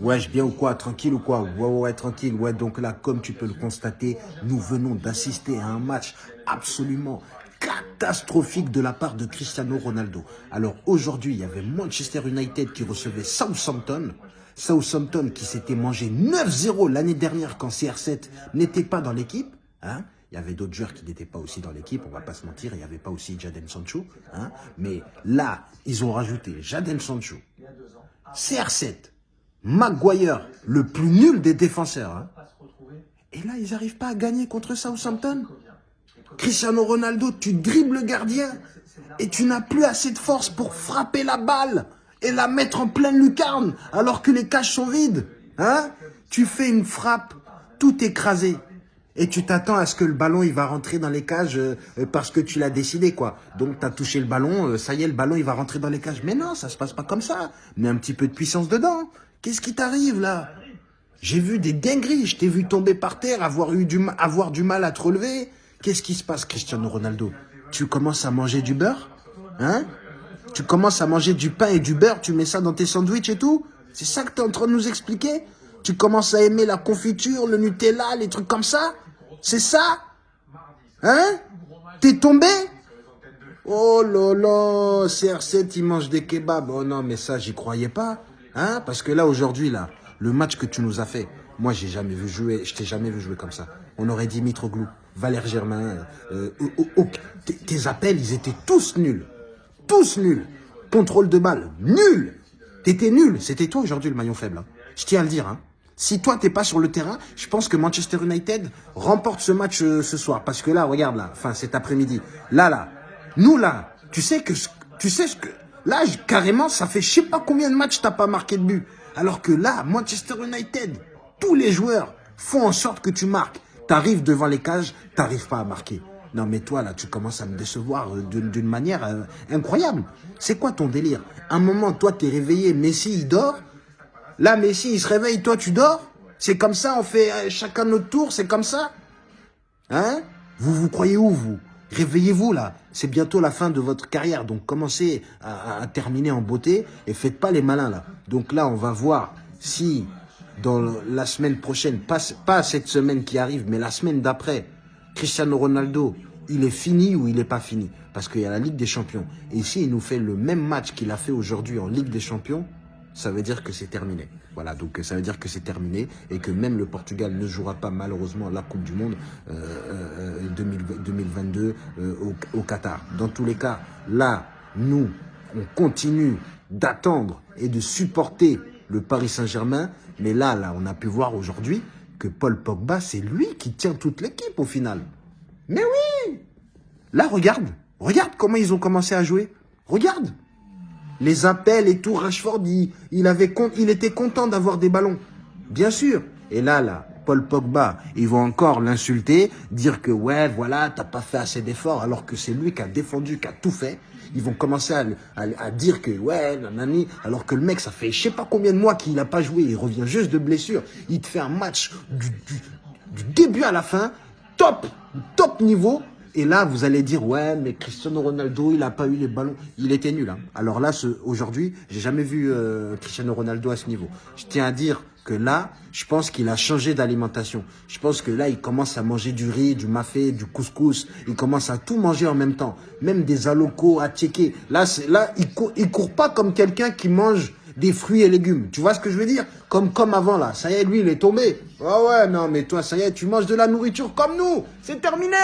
Wesh, bien ou quoi Tranquille ou quoi? Ouais, ouais, ouais, tranquille. Ouais, donc là, comme tu peux le constater, nous venons d'assister à un match absolument catastrophique de la part de Cristiano Ronaldo. Alors aujourd'hui, il y avait Manchester United qui recevait Southampton. Southampton qui s'était mangé 9-0 l'année dernière quand CR7 n'était pas dans l'équipe. Hein? Il y avait d'autres joueurs qui n'étaient pas aussi dans l'équipe, on va pas se mentir, il n'y avait pas aussi Jadon Sancho. Hein? Mais là, ils ont rajouté Jadon Sancho, CR7, Maguire, le plus nul des défenseurs. Hein Et là, ils n'arrivent pas à gagner contre Southampton. Cristiano Ronaldo, tu dribbles le gardien et tu n'as plus assez de force pour frapper la balle et la mettre en pleine lucarne alors que les cages sont vides. Hein tu fais une frappe tout écrasé et tu t'attends à ce que le ballon il va rentrer dans les cages euh, parce que tu l'as décidé quoi. Donc tu as touché le ballon, euh, ça y est le ballon il va rentrer dans les cages. Mais non, ça se passe pas comme ça. Mets un petit peu de puissance dedans. Qu'est-ce qui t'arrive là? J'ai vu des dingueries, je t'ai vu tomber par terre, avoir eu du avoir du mal à te relever. Qu'est-ce qui se passe Cristiano Ronaldo? Tu commences à manger du beurre? Hein? Tu commences à manger du pain et du beurre, tu mets ça dans tes sandwichs et tout? C'est ça que tu es en train de nous expliquer? Tu commences à aimer la confiture, le Nutella, les trucs comme ça? C'est ça? Hein? T'es tombé? Oh là là, CR7, il mange des kebabs. Oh non, mais ça, j'y croyais pas. Hein Parce que là, aujourd'hui, là, le match que tu nous as fait, moi, j'ai jamais vu jouer, je t'ai jamais vu jouer comme ça. On aurait dit Mitroglou, Valère Germain, euh, tes appels, ils étaient tous nuls. Tous nuls. Contrôle de balle, nul. T'étais nul. C'était toi aujourd'hui le maillon faible. Hein. Je tiens à le dire. Hein. Si toi, t'es pas sur le terrain, je pense que Manchester United remporte ce match euh, ce soir. Parce que là, regarde là, enfin cet après-midi, là, là, nous là, tu sais que, tu sais ce que, là, carrément, ça fait je sais pas combien de matchs t'as pas marqué de but. Alors que là, Manchester United, tous les joueurs font en sorte que tu marques. T'arrives devant les cages, t'arrives pas à marquer. Non mais toi là, tu commences à me décevoir euh, d'une manière euh, incroyable. C'est quoi ton délire? Un moment, toi, t'es réveillé, Messi, il dort, Là, Messi, il se réveille, toi, tu dors C'est comme ça, on fait euh, chacun notre tour, c'est comme ça? Hein? Vous vous croyez où, vous? Réveillez-vous, là. C'est bientôt la fin de votre carrière, donc commencez à, terminer en beauté et faites pas les malins, là. Donc là, on va voir si, dans la semaine prochaine, pas, cette semaine qui arrive, mais la semaine d'après, Cristiano Ronaldo, il est fini ou il n'est pas fini? Parce qu'il y a la Ligue des Champions. Et s'il nous fait le même match qu'il a fait aujourd'hui en Ligue des Champions, ça veut dire que c'est terminé. Voilà, donc ça veut dire que c'est terminé et que même le Portugal ne jouera pas malheureusement la Coupe du Monde 2022 euh, euh, euh, au, au, Qatar. Dans tous les cas, là, nous, on continue d'attendre et de supporter le Paris Saint-Germain. Mais là, là, on a pu voir aujourd'hui que Paul Pogba, c'est lui qui tient toute l'équipe au final. Mais oui Là, regarde, regarde comment ils ont commencé à jouer. Regarde les appels et tout, Rashford, il, était content d'avoir des ballons. Bien sûr. Et là, là, Paul Pogba, ils vont encore l'insulter, dire que ouais, voilà, t'as pas fait assez d'efforts, alors que c'est lui qui a défendu, qui a tout fait. Ils vont commencer à, dire que ouais, nanani, alors que le mec, ça fait je sais pas combien de mois qu'il n'a pas joué, il revient juste de blessure. Il te fait un match du début à la fin, top, top niveau, et là, vous allez dire, ouais, mais Cristiano Ronaldo, il n'a pas eu les ballons. Il était nul. Hein. Alors là, aujourd'hui, j'ai jamais vu euh, Cristiano Ronaldo à ce niveau. Je tiens à dire que là, je pense qu'il a changé d'alimentation. Je pense que là, il commence à manger du riz, du mafé, du couscous. Il commence à tout manger en même temps. Même des alocos à checker. Là, là il, court, il court pas comme quelqu'un qui mange des fruits et légumes. Tu vois ce que je veux dire? Comme, comme avant là. Ça y est, lui, il est tombé. Ah ouais, non, mais toi, ça y est, tu manges de la nourriture comme nous. C'est terminé